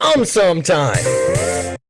some sometime.